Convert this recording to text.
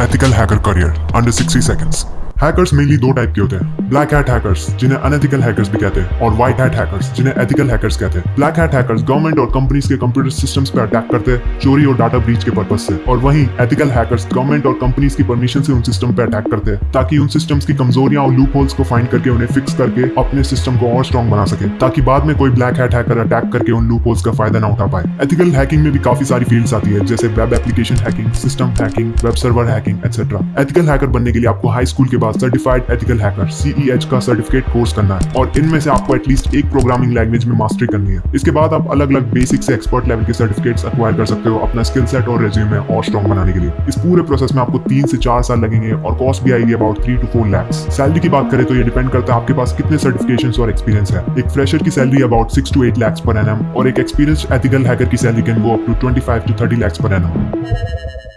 Ethical hacker career under 60 seconds. Hackers mainly दो type के होते हैं। ब्लैक हैट हैकर्स जिन्हें अनएथिकल हैकर्स भी कहते हैं, और व्हाइट हैट हैकर्स जिन्हें एथिकल हैकर्स कहते हैं। ब्लैक हैट हैकर्स गवर्नमेंट और कंपनीज़ के कंप्यूटर सिस्टम्स पर अटैक करते हैं, चोरी और डाटा ब्रीच के पर्पज से। और वहीं एथिकल हैकर्स गवर्नमेंट और कंपनीज़ की परमिशन से उन सिस्टम पर अटैक करते हैं, ताकि उन सिस्टम्स की कमजोरियाँ और लूप होल्स को फाइंड करके उन्हें फिक्स करके अपने सिस्टम को और स्ट्रॉन्ग बना सके, ताकि बाद में कोई ब्लैक हैट हैकर अटैक करके उन लूप होल्स का फ़ायदा ना उठा पाए। एथिकल हैकिंग में भी काफ़ी सारी फील्ड्स आती है, जैसे web application hacking system hacking web server hacking etcetera ethical hacker बनने के लिए आपको हाई स्कूल के बाद सर्टिफाइड एथिकल हैकर सीईएच का सर्टिफिकेट कोर्स करना है और इनमें से आपको एटलीस्ट एक प्रोग्रामिंग लैंग्वेज में मास्टरी करनी है। इसके बाद आप अलग अलग बेसिक से एक्सपर्ट लेवल के सर्टिफिकेट्स अक्वायर कर सकते हो अपना स्किल सेट और रेज्यूमे और स्ट्रॉन्ग बनाने के लिए। इस पूरे प्रोसेस में आपको तीन से चार साल लगेंगे और कॉस्ट भी आएगी about three to four lakhs salary की बात करें तो ये डिपेंड करता है आपके पास कितने सर्टिफिकेशन और एक्सपीरियंस है। एक फ्रेशर की salary about six to eight lakhs per annum और एक एक्सपीरियंस एथिकल हैकर की salary can go up to twenty five to thirty lakhs per annum